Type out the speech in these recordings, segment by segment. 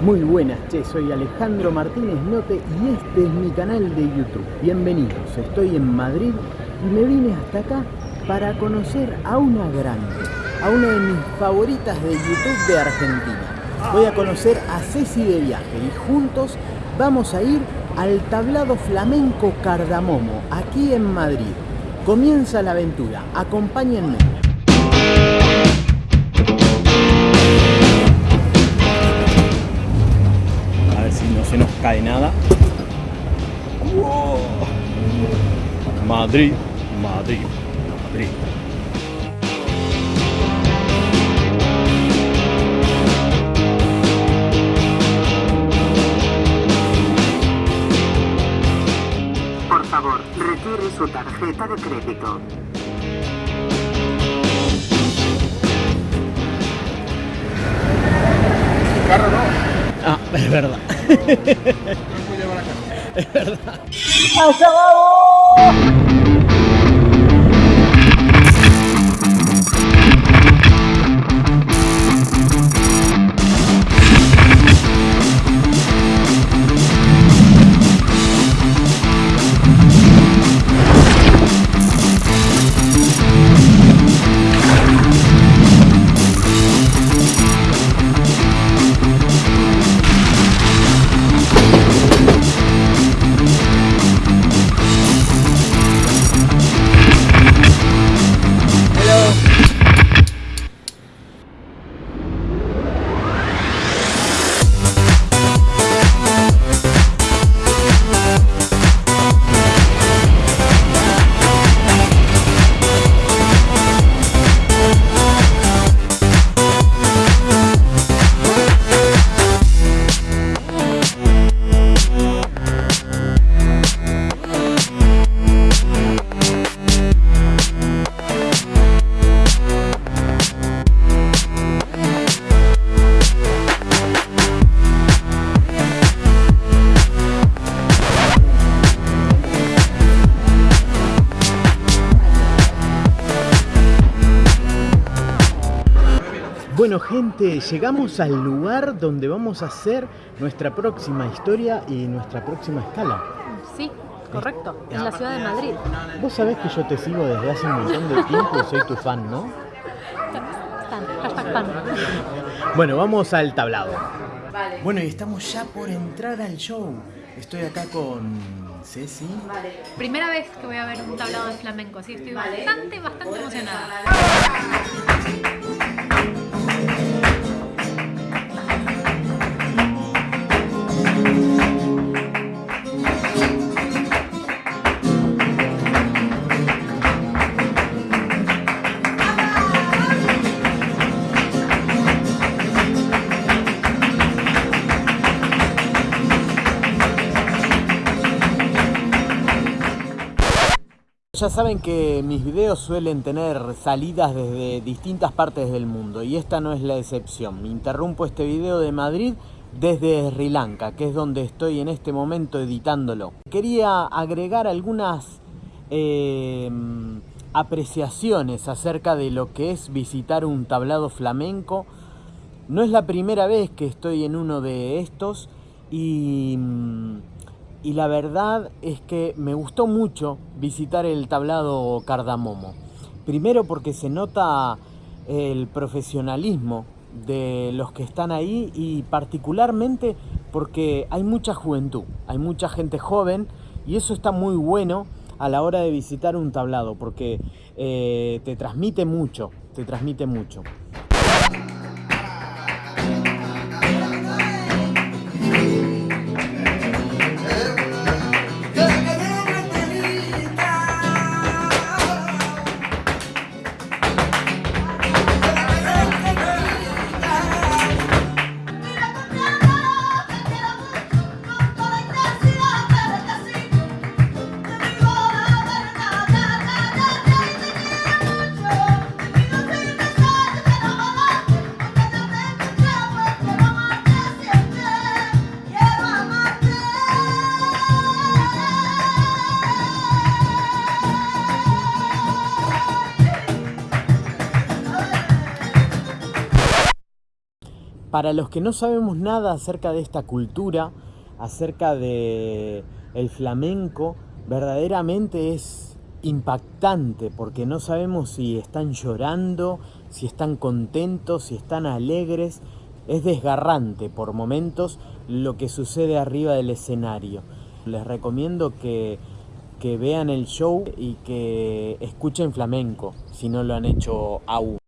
Muy buenas, che, soy Alejandro Martínez Note y este es mi canal de YouTube. Bienvenidos, estoy en Madrid y me vine hasta acá para conocer a una grande, a una de mis favoritas de YouTube de Argentina. Voy a conocer a Ceci de viaje y juntos vamos a ir al tablado flamenco Cardamomo, aquí en Madrid. Comienza la aventura, acompáñenme. Se nos cae nada. Madrid, Madrid, Madrid. Por favor, retire su tarjeta de crédito. Carro no. Ah, es verdad. No llevar a casa. Es verdad. Bueno gente, llegamos al lugar donde vamos a hacer nuestra próxima historia y nuestra próxima escala. Sí, correcto, en la ciudad de Madrid. Vos sabés que yo te sigo desde hace un montón de tiempo y soy tu fan, ¿no? Stan, hashtag fan. Bueno, vamos al tablado. Bueno, y estamos ya por entrar al show. Estoy acá con Ceci. Primera vez que voy a ver un tablado de flamenco, así estoy bastante, bastante emocionada. Ya saben que mis videos suelen tener salidas desde distintas partes del mundo y esta no es la excepción. Me interrumpo este video de Madrid desde Sri Lanka, que es donde estoy en este momento editándolo. Quería agregar algunas eh, apreciaciones acerca de lo que es visitar un tablado flamenco. No es la primera vez que estoy en uno de estos y y la verdad es que me gustó mucho visitar el tablado Cardamomo. Primero porque se nota el profesionalismo de los que están ahí y particularmente porque hay mucha juventud, hay mucha gente joven y eso está muy bueno a la hora de visitar un tablado porque eh, te transmite mucho, te transmite mucho. Para los que no sabemos nada acerca de esta cultura, acerca de el flamenco, verdaderamente es impactante porque no sabemos si están llorando, si están contentos, si están alegres. Es desgarrante por momentos lo que sucede arriba del escenario. Les recomiendo que, que vean el show y que escuchen flamenco si no lo han hecho aún.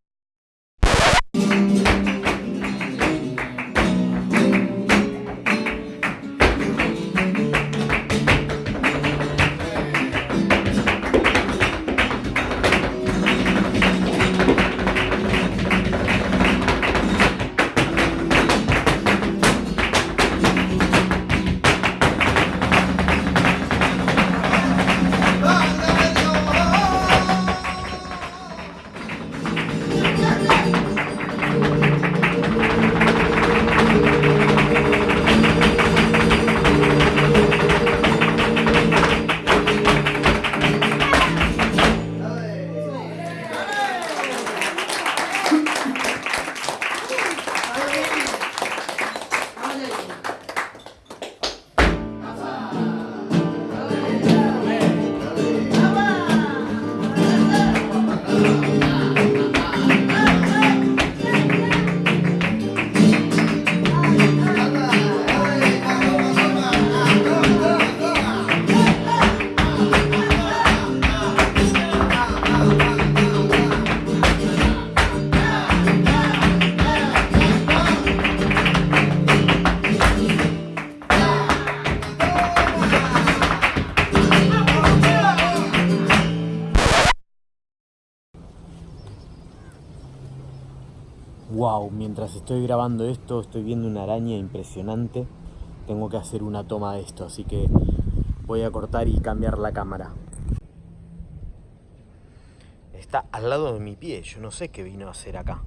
Wow, mientras estoy grabando esto estoy viendo una araña impresionante. Tengo que hacer una toma de esto, así que voy a cortar y cambiar la cámara. Está al lado de mi pie, yo no sé qué vino a hacer acá.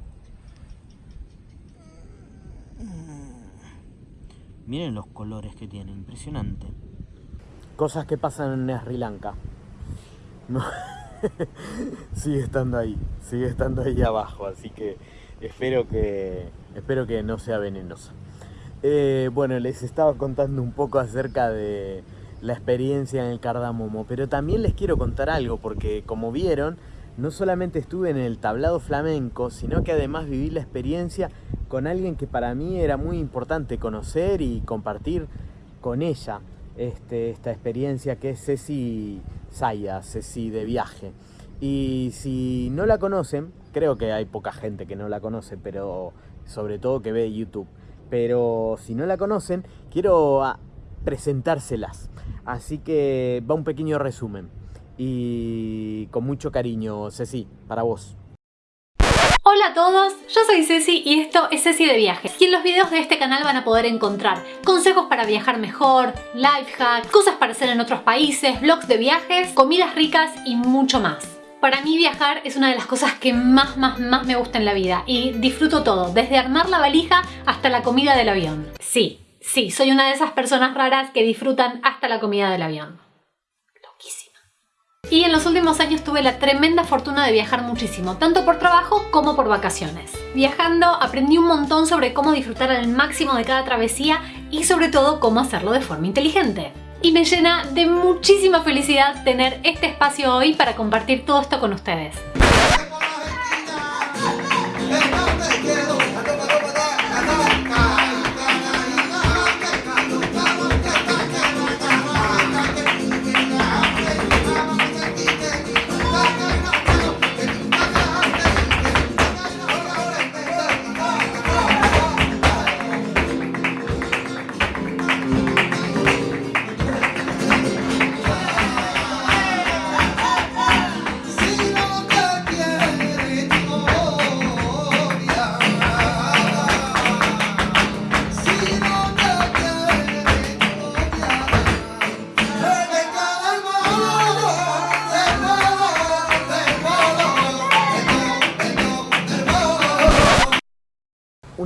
Miren los colores que tiene, impresionante. Cosas que pasan en Sri Lanka. No. sigue estando ahí, sigue estando ahí abajo, así que espero que, espero que no sea venenosa. Eh, bueno, les estaba contando un poco acerca de la experiencia en el cardamomo, pero también les quiero contar algo, porque como vieron, no solamente estuve en el tablado flamenco, sino que además viví la experiencia con alguien que para mí era muy importante conocer y compartir con ella este, esta experiencia, que es Ceci Saya, Ceci de viaje. Y si no la conocen, creo que hay poca gente que no la conoce, pero sobre todo que ve YouTube. Pero si no la conocen, quiero ah, presentárselas. Así que va un pequeño resumen. Y con mucho cariño, Ceci, para vos. Hola a todos, yo soy Ceci y esto es Ceci de Viajes. Y en los videos de este canal van a poder encontrar consejos para viajar mejor, life hacks, cosas para hacer en otros países, vlogs de viajes, comidas ricas y mucho más. Para mí viajar es una de las cosas que más, más, más me gusta en la vida y disfruto todo, desde armar la valija hasta la comida del avión. Sí, sí, soy una de esas personas raras que disfrutan hasta la comida del avión. Loquísima. Y en los últimos años tuve la tremenda fortuna de viajar muchísimo, tanto por trabajo como por vacaciones. Viajando aprendí un montón sobre cómo disfrutar al máximo de cada travesía y sobre todo cómo hacerlo de forma inteligente y me llena de muchísima felicidad tener este espacio hoy para compartir todo esto con ustedes.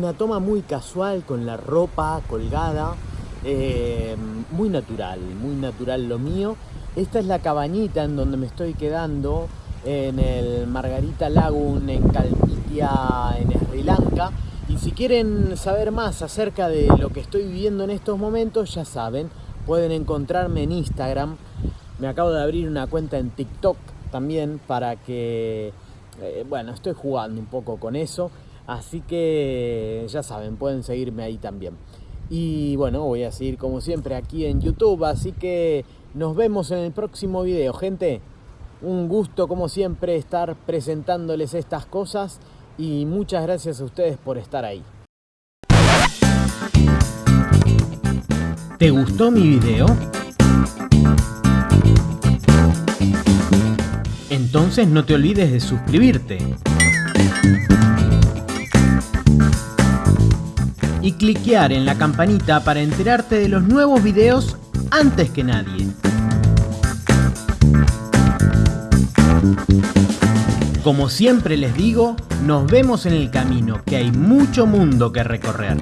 Una toma muy casual con la ropa colgada, eh, muy natural, muy natural lo mío. Esta es la cabañita en donde me estoy quedando en el Margarita Lagoon en Calpitia, en Sri Lanka. Y si quieren saber más acerca de lo que estoy viviendo en estos momentos, ya saben, pueden encontrarme en Instagram. Me acabo de abrir una cuenta en TikTok también para que, eh, bueno, estoy jugando un poco con eso. Así que ya saben, pueden seguirme ahí también. Y bueno, voy a seguir como siempre aquí en YouTube, así que nos vemos en el próximo video, gente. Un gusto como siempre estar presentándoles estas cosas y muchas gracias a ustedes por estar ahí. ¿Te gustó mi video? Entonces no te olvides de suscribirte. Y cliquear en la campanita para enterarte de los nuevos videos antes que nadie. Como siempre les digo, nos vemos en el camino, que hay mucho mundo que recorrer.